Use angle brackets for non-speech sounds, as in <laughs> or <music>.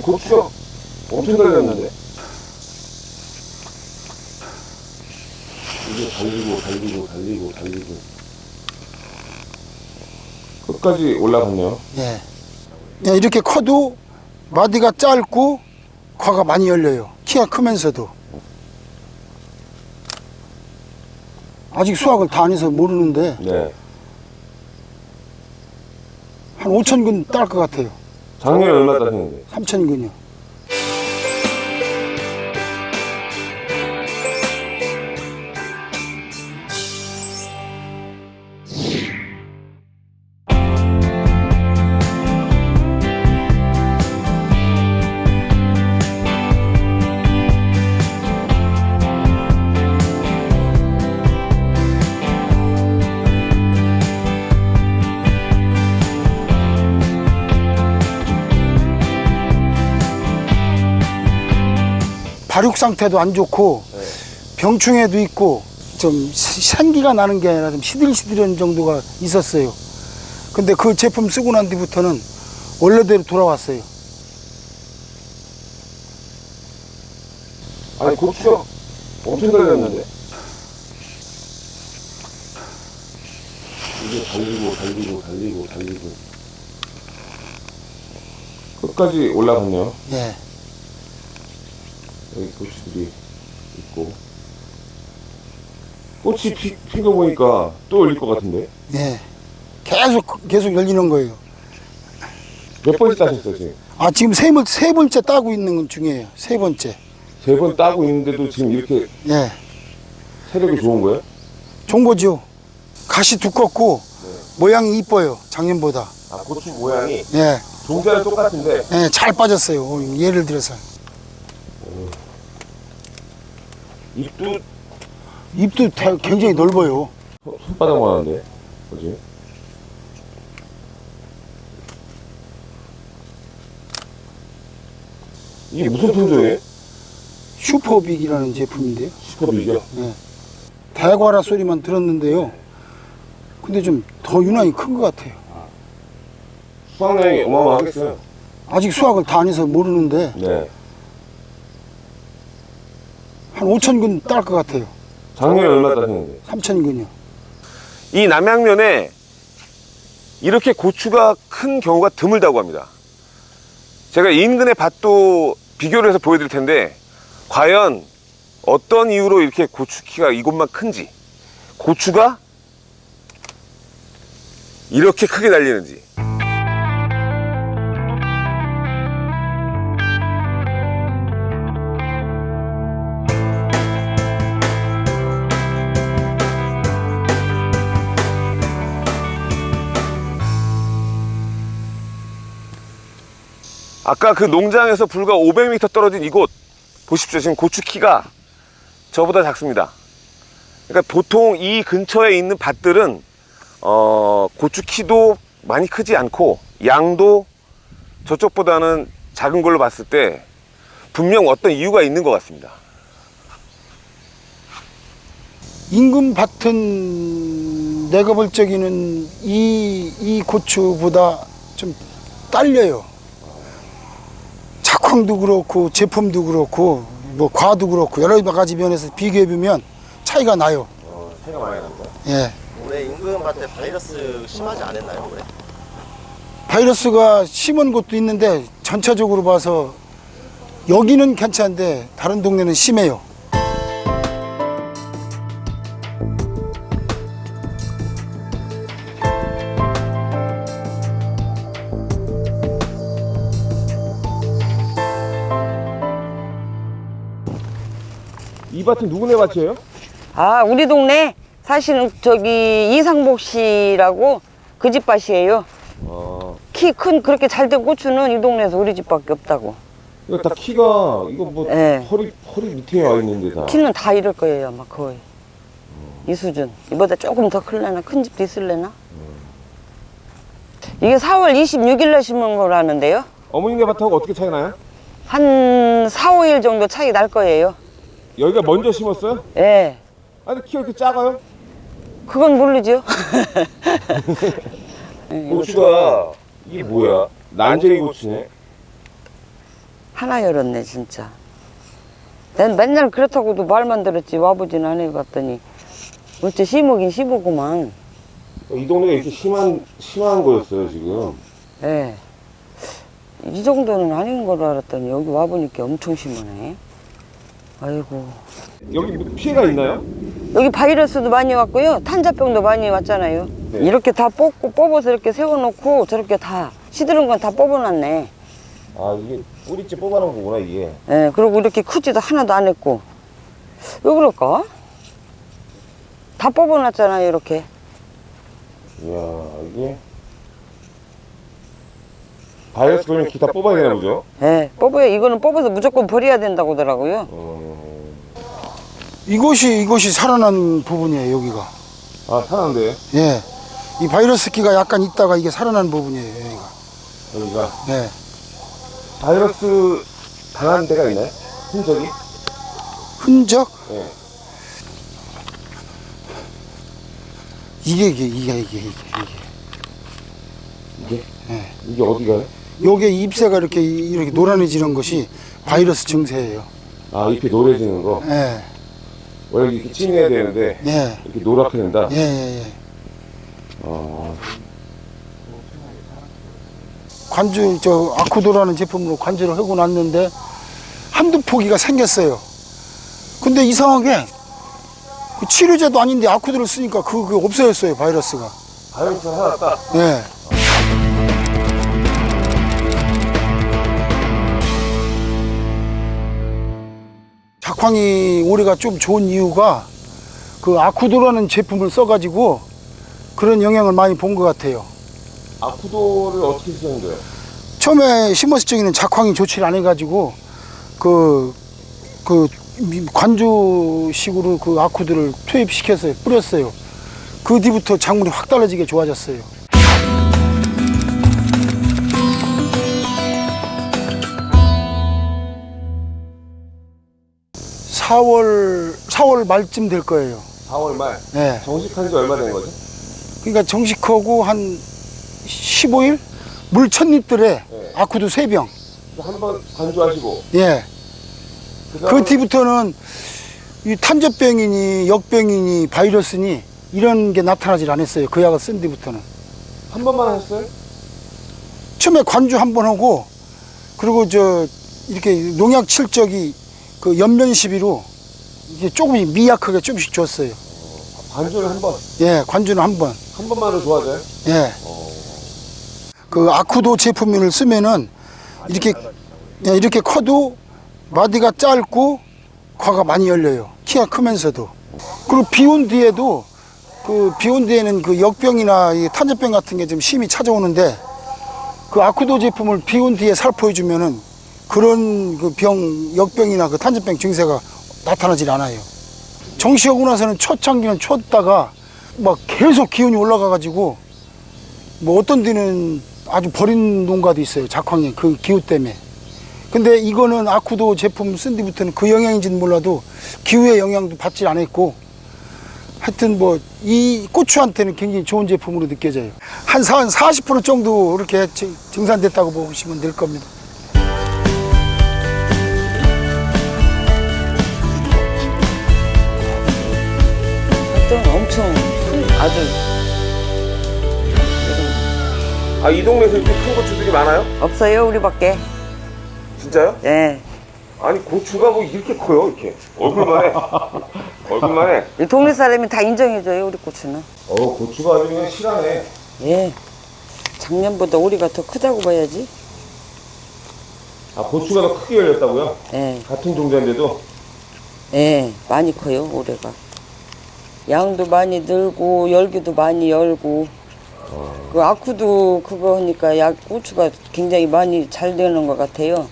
아니 고추가 엄청 달렸는데 이게 달리고 달리고 달리고 달리고 끝까지 올라갔네요 예. 예, 이렇게 커도 마디가 짧고 과가 많이 열려요. 키가 크면서도. 아직 수확을 다 안 해서 모르는데 네 한 5천 근 딸 것 같아요. 작년에 얼마 따셨는데 3천 근이요. 발육 상태도 안 좋고 병충해도 있고 좀 산기가 나는 게 아니라 좀 시들시들한 정도가 있었어요. 근데 그 제품 쓰고 난 뒤부터는 원래대로 돌아왔어요. 아니 고추가 엄청 달렸는데 이게 달리고 달리고 달리고 달리고 끝까지 올라갔네요 예. 여기 고추들이 있고 꽃이 피, 핀거 보니까 또 올릴 것 같은데 예. 계속 계속 열리는 거예요. 몇 번째 따셨어요 지금? 아 지금 세, 번- 세 번째 따고 있는 건 중이에요. 세 번째. 세 번 따고 있는데도 지금 이렇게 예. 세력이 좋은 거예요? 좋은 거죠. 가시 두껍고 모양이 이뻐요. 작년보다. 아 고추 모양이 예. 종자는 똑같은데 예, 잘 빠졌어요. 어, 예를 들어서 잎도 잎도 다 굉장히 넓어요. 손- 손바닥만 하는데 그지? 이게 무슨 품종이에요? 슈퍼빅이라는 제품인데요. 슈퍼비죠? 대과라 소리만 들었는데요. 근데 좀 더 유난히 큰 것 같아요. 수확량이 어마어마하겠어요 아직 수확을 다 안 해서 모르는데 네 한 5천 근 딸 것 같아요. 작년에 얼마 따셨는데? 3천 근이요. 이 남양면에 이렇게 고추가 큰 경우가 드물다고 합니다. 제가 인근의 밭도 비교를 해서 보여드릴 텐데 과연 어떤 이유로 이렇게 고추 키가 이곳만 큰지 고추가 이렇게 크게 달리는지 아까 그 농장에서 불과 500m 떨어진 이곳 보십시오. 지금 고추 키가 저보다 작습니다. 그러니까 보통 이 근처에 있는 밭들은 어, 고추 키도 많이 크지 않고 양도 저쪽보다는 작은 걸로 봤을 때 분명 어떤 이유가 있는 것 같습니다. 임금 밭은 내가 볼 적에는 이, 이 고추보다 좀 딸려요. 작황도 그렇고 제품도 그렇고 뭐 과도 그렇고 여러 가지 면에서 비교해 보면 차이가 나요. 어, 차이가 많이 난다 예. 올해 임금한테 바이러스 심하지 않았나요 올해? 바이러스가 심은 곳도 있는데 전체적으로 봐서 여기는 괜찮은데 다른 동네는 심해요. 이 밭은 누구네 밭이에요? 아, 우리 동네 사실은 저기 이상복 씨라고 그 집 밭이에요. 아 키큰 그렇게 잘 된 고추는 이 동네에서 우리 집밖에 없다고. 이거 다 키가 이거 뭐 네. 허리 허리 밑에 와 있는데 다 키는 다 이럴 거예요, 아마 거의. 이 수준. 이보다 조금 더 클래나? 큰 집도 있을래나? 이게 4월 26일 날 심은 거라는데요. 어머니네 밭하고 어떻게 차이 나요? 한 4, 5일 정도 차이 날 거예요. 여기가 먼저 심었어요? 예. 아니 키가 이렇게 작아요? 그건 모르죠. <laughs> 고추가 이게 뭐야? 난쟁이 고추네 하나 열었네 진짜 난 맨날 그렇다고도 말만 들었지 와보진 안 해봤더니 어째 심으긴 심으구만 이 동네가 이렇게 심한 심한 거였어요 지금. 예. 이 정도는 아닌 걸로 알았더니 여기 와보니까 엄청 심하네 아이고 여기 뭐 피해가 있나요? 여기 바이러스도 많이 왔고요 탄자병도 많이 왔잖아요 네. 이렇게 다 뽑고 뽑아서 이렇게 세워놓고 저렇게 다 시드른 건다 뽑아놨네 아 이게 뿌리째 뽑아놓은 거구나 이게. 예, 그리고 이렇게 크지도 하나도 안 했고. 왜 그럴까? 다 뽑아놨잖아요, 이렇게. 이야 이게 바이러스 걸리면 기다 뽑아야 되나 보죠? 예, 뽑아요. 이거는 뽑아서 무조건 버려야 된다고 하더라고요. 어... 이곳이 이곳이 살아난 부분이에요 여기가 아 사는데 예. 이 바이러스 기가 약간 있다가 이게 살아난 부분이에요 여기가 여기가 예. 바이러스 당한 데가 있나요? 흔적이? 흔적 예. 이게 이게 이게 이게 이게 이게 예. 이게 어디가요? 요게 잎새가 이렇게 이렇게 노란해지는 것이 바이러스 증세예요 아 잎이 노래지는 거. 예. 원래 이렇게 찐해야 되는데 예. 이렇게 노랗게 된다. 예, 예, 예. 어... 관주 저 아쿠도라는 제품으로 관주를 하고 났는데 한두 포기가 생겼어요. 근데 이상하게 그 치료제도 아닌데 아쿠도를 쓰니까 그게 없어졌어요 바이러스가. 바이러스가 살았다. 예. 작황이 올해가 좀 좋은 이유가 그 아쿠도라는 제품을 써가지고 그런 영향을 많이 본 것 같아요. 아쿠도를 어떻게 쓰는 거예요? 처음에 심었을 적에는 작황이 좋지 않아가지고 그, 그 미- 관주식으로 그 아쿠들을 투입시켰어요. 뿌렸어요. 그 뒤부터 작물이 확 달라지게 좋아졌어요. 사월사월 말쯤 될 거예요. 4월 말. 네. 정식한 지 얼마 된 거죠? 그러니까 정식하고 한 15일? 물 첫입들에 네. 아쿠도 세병 한 번 관주하시고 예. 그 뒤부터는 이 탄저병이니 역병이니 바이러스니 이런 게 나타나질 않았어요. 그 약을 쓴 뒤부터는. 한 번만 하셨어요? 처음에 관주 한 번 하고 그리고 저 이렇게 농약 칠 적이 그 연면 시비로 이게 조금 미약하게 조금씩 줬어요. 관주를 한 번. 예, 관주는 한 번. 한 번만으로 좋아져요? 예. 그 아쿠도 제품을 쓰면은 이렇게 예, 이렇게 커도 마디가 짧고 과가 많이 열려요. 키가 크면서도. 그리고 비온 뒤에도 그 비온 뒤에는 그 역병이나 이 탄저병 같은 게 좀 심히 찾아오는데 그 아쿠도 제품을 비온 뒤에 살포해 주면은 그런 그 병, 역병이나 그 탄저병 증세가 나타나질 않아요. 정시하고 나서는 초창기는 쳤다가 막 계속 기온이 올라가 가지고 뭐 어떤 데는 아주 버린 농가도 있어요. 작황이 그 기후 때문에. 근데 이거는 아쿠도 제품 쓴 뒤부터는 그 영향인지는 몰라도 기후의 영향도 받지 않았고 하여튼 뭐 이 고추한테는 굉장히 좋은 제품으로 느껴져요. 한40% 정도 이렇게 증- 증산됐다고 보시면 될 겁니다. 하여튼 엄청 큰, 아주. 아, 이 동네에서 이렇게 큰 고추들이 많아요? 없어요, 우리밖에. 진짜요? 예. 아니, 고추가 뭐 이렇게 커요, 이렇게. 얼굴만 해. <laughs> 얼굴만 해. 이 동네 사람이 다 인정해줘요, 우리 고추는. 어 고추가 아주 그냥 실하네. 예. 작년보다 우리가 더 크다고 봐야지. 아 고추가 더 크게 열렸다고요? 예. 같은 종자인데도 예, 많이 커요, 올해가. 양도 많이 늘고, 열기도 많이 열고. 그 아쿠도 그거 하니까 약 고추가 굉장히 많이 잘 되는 것 같아요.